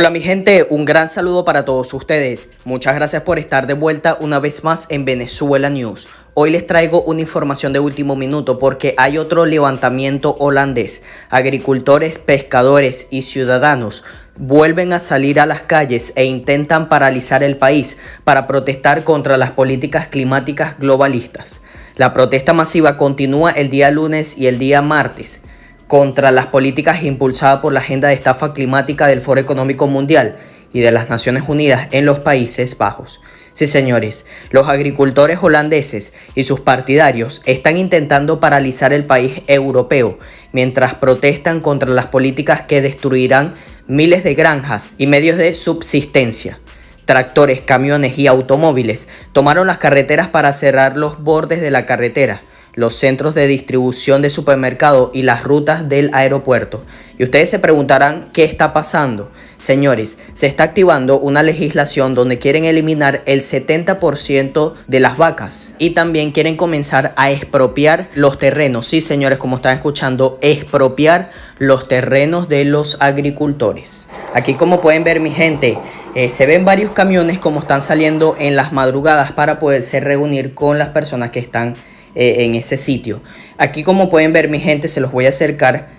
Hola mi gente, un gran saludo para todos ustedes. Muchas gracias por estar de vuelta una vez más en Venezuela News. Hoy les traigo una información de último minuto porque hay otro levantamiento holandés. Agricultores, pescadores y ciudadanos vuelven a salir a las calles e intentan paralizar el país para protestar contra las políticas climáticas globalistas. La protesta masiva continúa el día lunes y el día martes contra las políticas impulsadas por la Agenda de Estafa Climática del Foro Económico Mundial y de las Naciones Unidas en los Países Bajos. Sí, señores, los agricultores holandeses y sus partidarios están intentando paralizar el país europeo mientras protestan contra las políticas que destruirán miles de granjas y medios de subsistencia. Tractores, camiones y automóviles tomaron las carreteras para cerrar los bordes de la carretera, los centros de distribución de supermercado y las rutas del aeropuerto. Y ustedes se preguntarán qué está pasando. Señores, se está activando una legislación donde quieren eliminar el 70% de las vacas y también quieren comenzar a expropiar los terrenos. Sí, señores, como están escuchando, expropiar los terrenos de los agricultores. Aquí como pueden ver mi gente, eh, se ven varios camiones como están saliendo en las madrugadas para poderse reunir con las personas que están eh, en ese sitio. Aquí como pueden ver mi gente se los voy a acercar.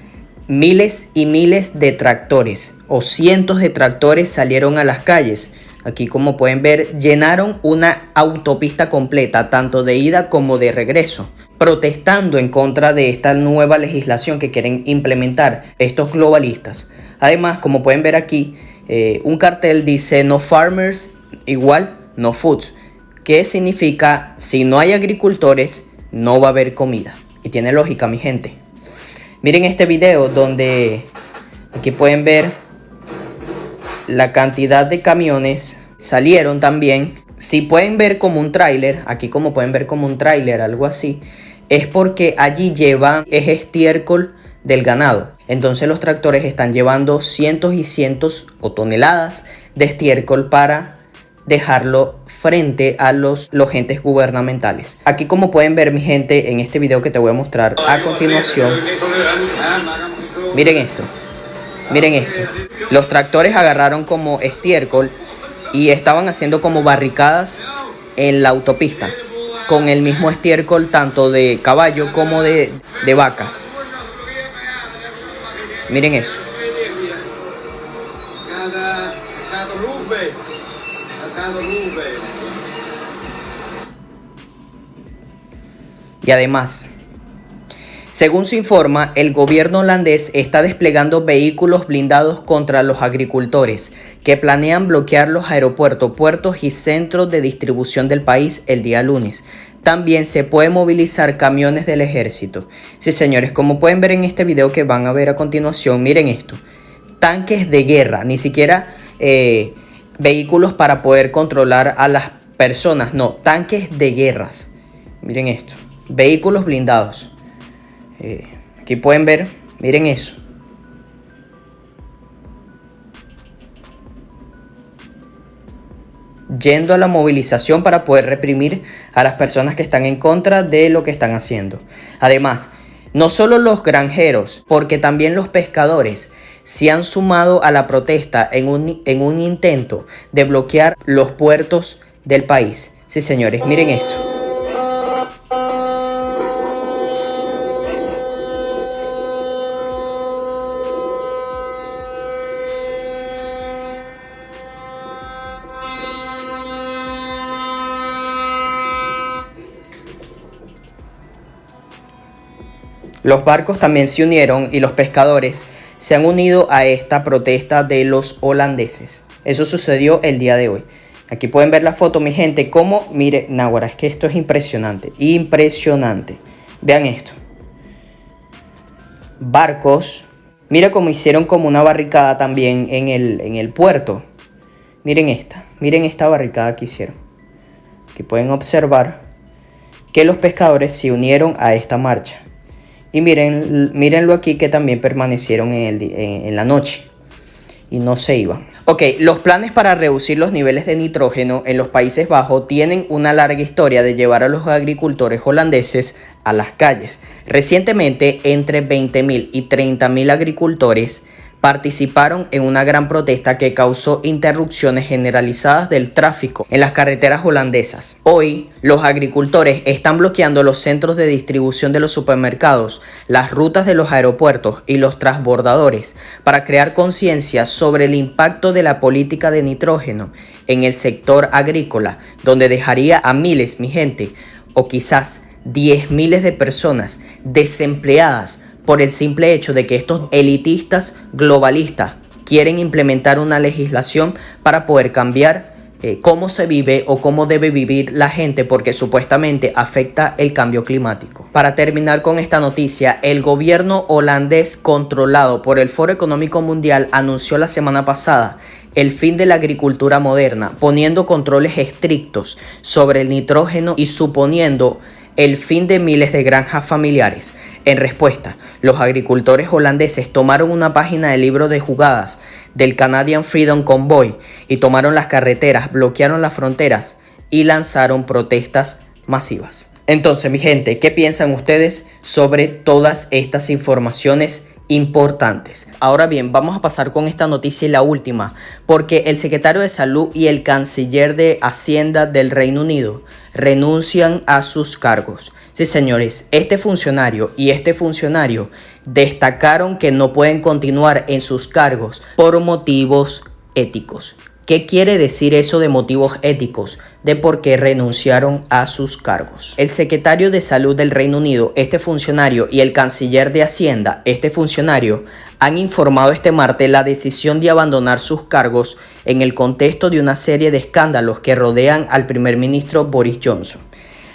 Miles y miles de tractores o cientos de tractores salieron a las calles. Aquí como pueden ver llenaron una autopista completa tanto de ida como de regreso protestando en contra de esta nueva legislación que quieren implementar estos globalistas. Además, como pueden ver aquí, eh, un cartel dice no farmers igual no foods, que significa si no hay agricultores no va a haber comida. Y tiene lógica, mi gente. Miren este video donde aquí pueden ver la cantidad de camiones salieron también. Si pueden ver como un tráiler, aquí como pueden ver como un tráiler, algo así, es porque allí llevan es estiércol del ganado. Entonces los tractores están llevando cientos y cientos o toneladas de estiércol para dejarlo frente a los, los entes gubernamentales. Aquí como pueden ver mi gente en este video que te voy a mostrar a continuación. Miren esto. Miren esto. Los tractores agarraron como estiércol y estaban haciendo como barricadas en la autopista con el mismo estiércol tanto de caballo como de, de vacas. Miren eso. Y además, según se informa, el gobierno holandés está desplegando vehículos blindados contra los agricultores que planean bloquear los aeropuertos, puertos y centros de distribución del país el día lunes. También se puede movilizar camiones del ejército. Sí, señores, como pueden ver en este video que van a ver a continuación, miren esto. Tanques de guerra, ni siquiera eh, vehículos para poder controlar a las personas, no, tanques de guerras. Miren esto, vehículos blindados. Eh, aquí pueden ver, miren eso. Yendo a la movilización para poder reprimir a las personas que están en contra de lo que están haciendo. Además, no solo los granjeros, porque también los pescadores se han sumado a la protesta en un, en un intento de bloquear los puertos del país. Sí, señores, miren esto. Los barcos también se unieron y los pescadores se han unido a esta protesta de los holandeses. Eso sucedió el día de hoy. Aquí pueden ver la foto, mi gente, como, mire, Náhuara, es que esto es impresionante, impresionante. Vean esto. Barcos, mira cómo hicieron como una barricada también en el, en el puerto. Miren esta, miren esta barricada que hicieron. Aquí pueden observar que los pescadores se unieron a esta marcha. Y miren, mírenlo aquí que también permanecieron en, en, la noche y no se iban. Ok, los planes para reducir los niveles de nitrógeno en los Países Bajos tienen una larga historia de llevar a los agricultores holandeses a las calles. Recientemente, entre 20.000 y 30.000 agricultores participaron en una gran protesta que causó interrupciones generalizadas del tráfico en las carreteras holandesas. Hoy, los agricultores están bloqueando los centros de distribución de los supermercados, las rutas de los aeropuertos y los transbordadores para crear conciencia sobre el impacto de la política de nitrógeno en el sector agrícola, donde dejaría a miles, mi gente, o quizás diez miles de personas desempleadas por el simple hecho de que estos elitistas globalistas quieren implementar una legislación para poder cambiar eh, cómo se vive o cómo debe vivir la gente porque supuestamente afecta el cambio climático. Para terminar con esta noticia, el gobierno holandés controlado por el Foro Económico Mundial anunció la semana pasada el fin de la agricultura moderna, poniendo controles estrictos sobre el nitrógeno y suponiendo el fin de miles de granjas familiares. En respuesta, los agricultores holandeses tomaron una página del libro de jugadas del Canadian Freedom Convoy y tomaron las carreteras, bloquearon las fronteras y lanzaron protestas masivas. Entonces, mi gente, ¿qué piensan ustedes sobre todas estas informaciones importantes. Ahora bien, vamos a pasar con esta noticia y la última, porque el secretario de Salud y el canciller de Hacienda del Reino Unido renuncian a sus cargos. Sí, señores, este funcionario y este funcionario destacaron que no pueden continuar en sus cargos por motivos éticos. ¿Qué quiere decir eso de motivos éticos? De por qué renunciaron a sus cargos. El secretario de Salud del Reino Unido, este funcionario, y el canciller de Hacienda, este funcionario, han informado este martes la decisión de abandonar sus cargos en el contexto de una serie de escándalos que rodean al primer ministro Boris Johnson.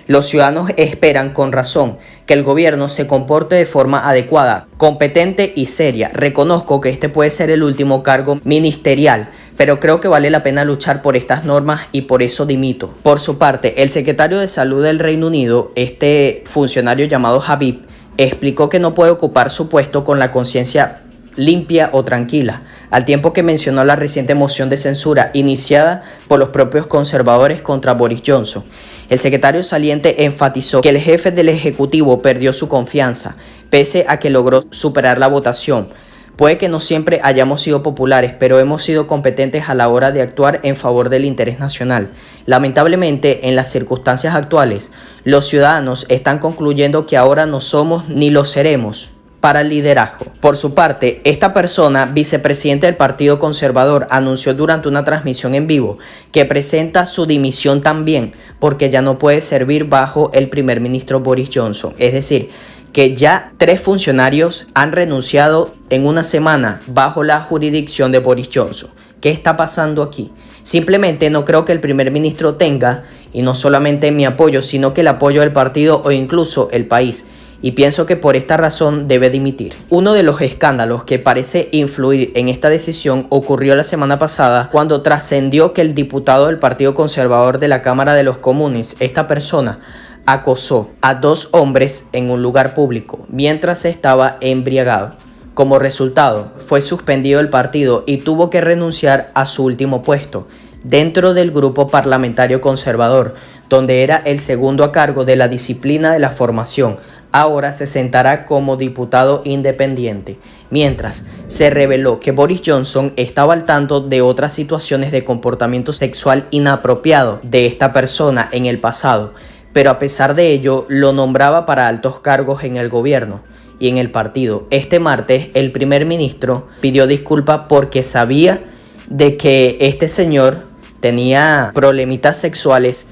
Los ciudadanos esperan con razón que el gobierno se comporte de forma adecuada, competente y seria. Reconozco que este puede ser el último cargo ministerial pero creo que vale la pena luchar por estas normas y por eso dimito. Por su parte, el secretario de Salud del Reino Unido, este funcionario llamado Habib, explicó que no puede ocupar su puesto con la conciencia limpia o tranquila, al tiempo que mencionó la reciente moción de censura iniciada por los propios conservadores contra Boris Johnson. El secretario saliente enfatizó que el jefe del Ejecutivo perdió su confianza, pese a que logró superar la votación, Puede que no siempre hayamos sido populares, pero hemos sido competentes a la hora de actuar en favor del interés nacional. Lamentablemente, en las circunstancias actuales, los ciudadanos están concluyendo que ahora no somos ni lo seremos para el liderazgo. Por su parte, esta persona, vicepresidente del Partido Conservador, anunció durante una transmisión en vivo que presenta su dimisión también porque ya no puede servir bajo el primer ministro Boris Johnson. Es decir, que ya tres funcionarios han renunciado en una semana bajo la jurisdicción de Boris Johnson. ¿Qué está pasando aquí? Simplemente no creo que el primer ministro tenga, y no solamente mi apoyo, sino que el apoyo del partido o incluso el país. Y pienso que por esta razón debe dimitir. Uno de los escándalos que parece influir en esta decisión ocurrió la semana pasada cuando trascendió que el diputado del Partido Conservador de la Cámara de los Comunes, esta persona, acosó a dos hombres en un lugar público mientras estaba embriagado. Como resultado, fue suspendido el partido y tuvo que renunciar a su último puesto dentro del grupo parlamentario conservador, donde era el segundo a cargo de la disciplina de la formación. Ahora se sentará como diputado independiente, mientras se reveló que Boris Johnson estaba al tanto de otras situaciones de comportamiento sexual inapropiado de esta persona en el pasado pero a pesar de ello lo nombraba para altos cargos en el gobierno y en el partido. Este martes el primer ministro pidió disculpas porque sabía de que este señor tenía problemitas sexuales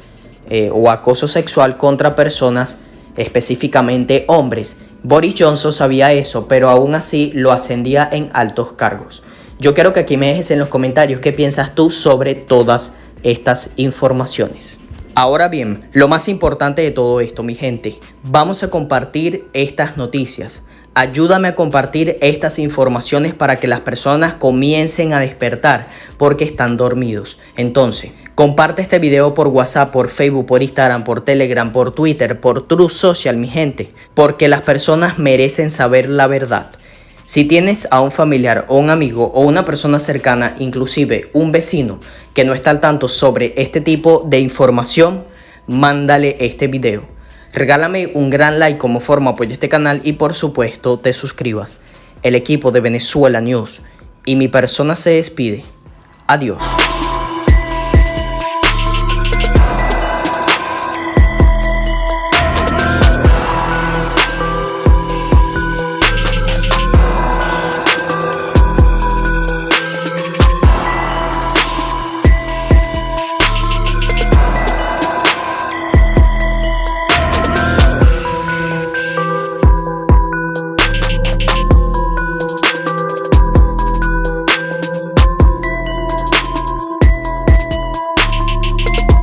eh, o acoso sexual contra personas, específicamente hombres. Boris Johnson sabía eso, pero aún así lo ascendía en altos cargos. Yo quiero que aquí me dejes en los comentarios qué piensas tú sobre todas estas informaciones. Ahora bien, lo más importante de todo esto, mi gente, vamos a compartir estas noticias. Ayúdame a compartir estas informaciones para que las personas comiencen a despertar porque están dormidos. Entonces, comparte este video por WhatsApp, por Facebook, por Instagram, por Telegram, por Twitter, por True Social, mi gente, porque las personas merecen saber la verdad. Si tienes a un familiar o un amigo o una persona cercana, inclusive un vecino, que no está al tanto sobre este tipo de información, mándale este video. Regálame un gran like como forma apoyo a este canal y por supuesto te suscribas. El equipo de Venezuela News Y mi persona se despide. Adiós.